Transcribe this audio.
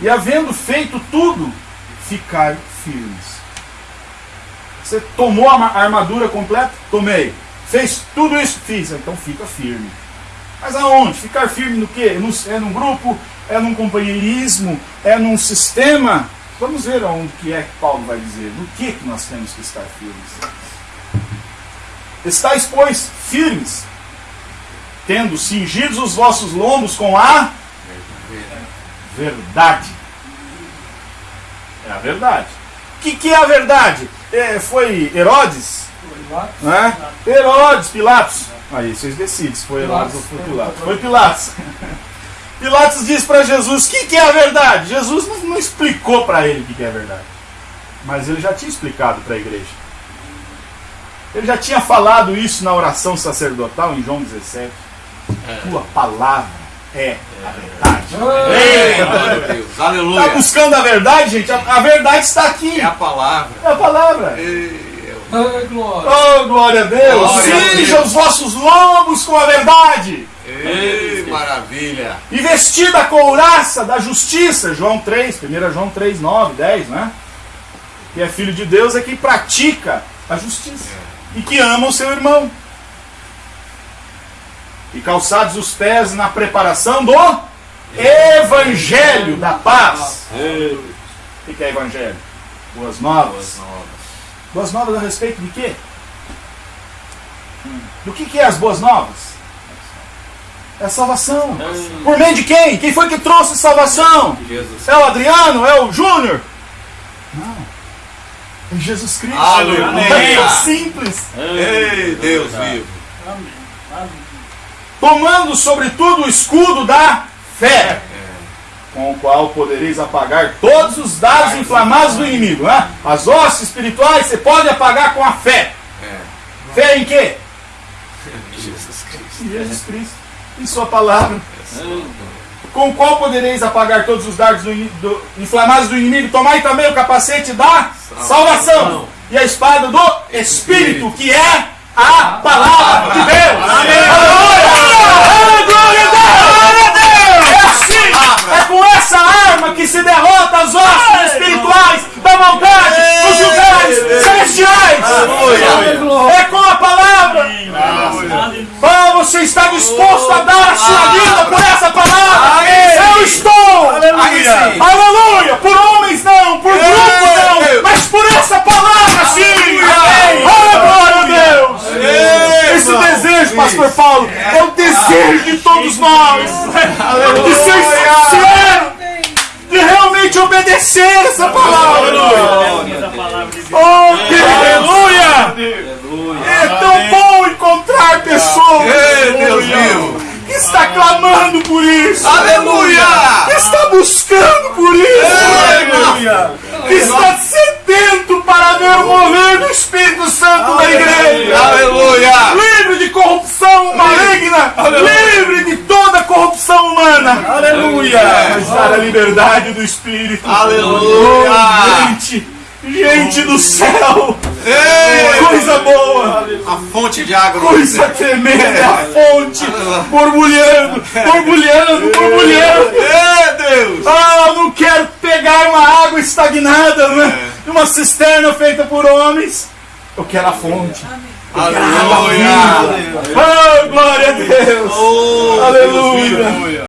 E havendo feito tudo, ficar firmes. Você tomou a armadura completa? Tomei. Fez tudo isso? Fiz. Então fica firme. Mas aonde? Ficar firme no quê? É num grupo? É num companheirismo? É num sistema? Vamos ver aonde que é que Paulo vai dizer. No que, que nós temos que estar firmes? Estáis, pois, firmes, tendo cingidos os vossos lombos com a verdade. É a verdade. O que, que é a verdade? É, foi Herodes? Né? Herodes, Pilatos. Aí vocês decidem se foi Herodes ou foi Pilatos. Foi Pilatos. Pilatos diz para Jesus: o que, que, é a verdade? Jesus não, não explicou para ele o que, que é a verdade. Mas ele já tinha explicado para a igreja. Ele já tinha falado isso na oração sacerdotal em João 17. É. Tua palavra é a verdade. Deus. Aleluia. Está buscando a verdade, gente? A, a, verdade está aqui. É a palavra. É a palavra. Ei, oh, glória. Oh, glória a Deus. Cinja os vossos lombos com a verdade. Ei, maravilha. E vestida a couraça da justiça. João 3, 1 João 3, 9, 10, né? Que é filho de Deus é quem pratica a justiça. É. E que ama o seu irmão e calçados os pés na preparação do Evangelho da paz. O que é Evangelho? Boas novas. Boas novas a respeito de quê? Do que, que é as boas novas? É a salvação. Por meio de quem? Quem foi que trouxe salvação? É o Adriano? É o Júnior? Não. É Jesus Cristo. Aleluia. É simples. Ei, Deus vivo. Amém tomando sobretudo o escudo da fé, qual podereis apagar todos os dados inflamados do inimigo. Né? As hostes espirituais você pode apagar com a fé. Fé em quê? Jesus Cristo. Jesus Cristo. Em sua palavra. Com o qual podereis apagar todos os dardos do, do, inflamados do inimigo. Tomai também o capacete da salvação. E a espada do Espírito, que é a palavra de Deus. Amém. Aleluia! Ah, está disposto a dar a sua vida por essa palavra? Eu estou! Aleluia! Aleluia! Por homens não, por grupos não, mas por essa palavra sim! Oh, glória a Deus! Esse desejo, Pastor Paulo, é o desejo de todos nós de ser sincero, de realmente obedecer essa palavra. Oh, aleluia! É tão bom encontrar pessoas que está clamando por isso. Aleluia! Que está buscando por isso. Aleluia! Que está sedento para ver o mover do Espírito Santo na igreja. Aleluia! Livre de corrupção maligna. Livre de toda corrupção humana. Aleluia! Mas para a liberdade do Espírito. Aleluia! Gente! Gente do céu! Ei, coisa boa! A fonte de água. Coisa tremenda! É a fonte borbulhando, borbulhando, borbulhando! Ei, Deus! Ah, eu não quero pegar uma água estagnada, né? É. Uma cisterna feita por homens. Eu quero a fonte. Aleluia! Oh, glória a Deus! Oh, Aleluia! Deus,